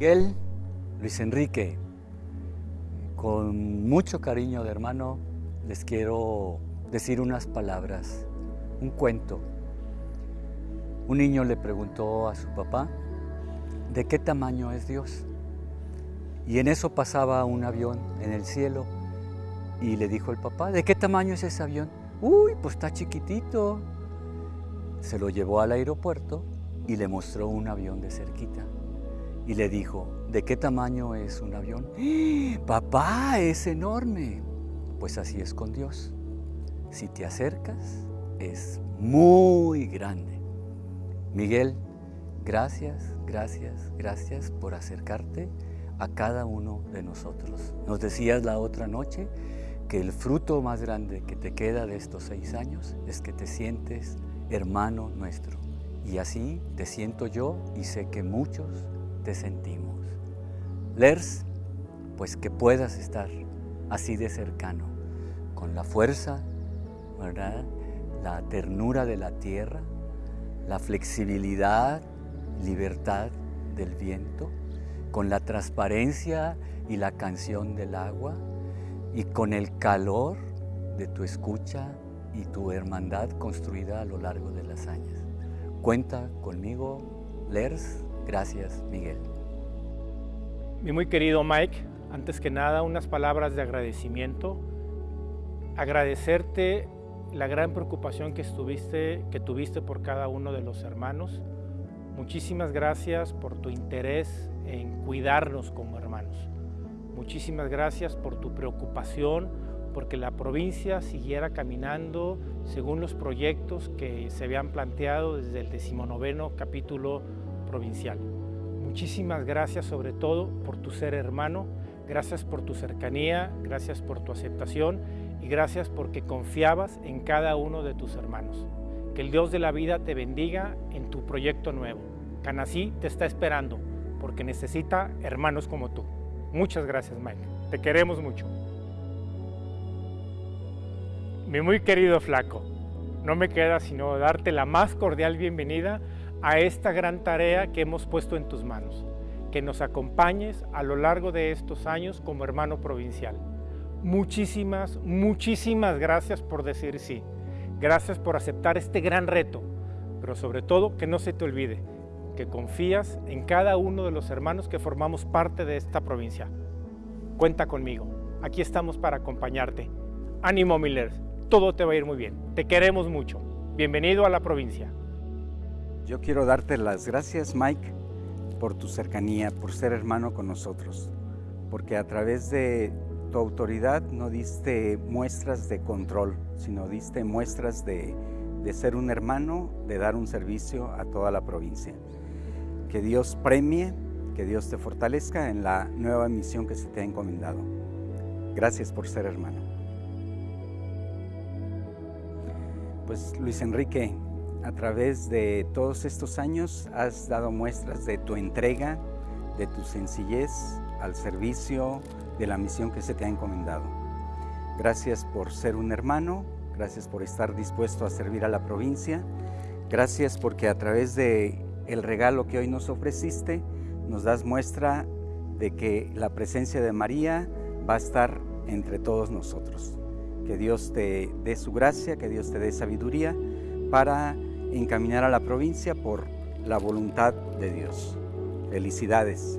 Miguel, Luis Enrique, con mucho cariño de hermano, les quiero decir unas palabras, un cuento. Un niño le preguntó a su papá, ¿de qué tamaño es Dios? Y en eso pasaba un avión en el cielo y le dijo el papá, ¿de qué tamaño es ese avión? Uy, pues está chiquitito. Se lo llevó al aeropuerto y le mostró un avión de cerquita. Y le dijo, ¿de qué tamaño es un avión? ¡Ah! Papá, es enorme. Pues así es con Dios. Si te acercas, es muy grande. Miguel, gracias, gracias, gracias por acercarte a cada uno de nosotros. Nos decías la otra noche que el fruto más grande que te queda de estos seis años es que te sientes hermano nuestro. Y así te siento yo y sé que muchos te sentimos. Lers, pues que puedas estar así de cercano, con la fuerza, ¿verdad? la ternura de la tierra, la flexibilidad, libertad del viento, con la transparencia y la canción del agua, y con el calor de tu escucha y tu hermandad construida a lo largo de las años. Cuenta conmigo, Lers. Gracias, Miguel. Mi muy querido Mike, antes que nada unas palabras de agradecimiento. Agradecerte la gran preocupación que, estuviste, que tuviste por cada uno de los hermanos. Muchísimas gracias por tu interés en cuidarnos como hermanos. Muchísimas gracias por tu preocupación, porque la provincia siguiera caminando según los proyectos que se habían planteado desde el decimonoveno capítulo provincial. Muchísimas gracias sobre todo por tu ser hermano, gracias por tu cercanía, gracias por tu aceptación y gracias porque confiabas en cada uno de tus hermanos. Que el Dios de la vida te bendiga en tu proyecto nuevo. Canasí te está esperando porque necesita hermanos como tú. Muchas gracias, Mike. Te queremos mucho. Mi muy querido flaco, no me queda sino darte la más cordial bienvenida a esta gran tarea que hemos puesto en tus manos. Que nos acompañes a lo largo de estos años como hermano provincial. Muchísimas, muchísimas gracias por decir sí. Gracias por aceptar este gran reto, pero sobre todo que no se te olvide que confías en cada uno de los hermanos que formamos parte de esta provincia. Cuenta conmigo, aquí estamos para acompañarte. Ánimo Miller, todo te va a ir muy bien. Te queremos mucho. Bienvenido a la provincia. Yo quiero darte las gracias, Mike, por tu cercanía, por ser hermano con nosotros, porque a través de tu autoridad no diste muestras de control, sino diste muestras de, de ser un hermano, de dar un servicio a toda la provincia. Que Dios premie, que Dios te fortalezca en la nueva misión que se te ha encomendado. Gracias por ser hermano. Pues Luis Enrique, a través de todos estos años has dado muestras de tu entrega, de tu sencillez al servicio de la misión que se te ha encomendado. Gracias por ser un hermano, gracias por estar dispuesto a servir a la provincia, gracias porque a través de el regalo que hoy nos ofreciste, nos das muestra de que la presencia de María va a estar entre todos nosotros. Que Dios te dé su gracia, que Dios te dé sabiduría para encaminar a la provincia por la voluntad de Dios. Felicidades.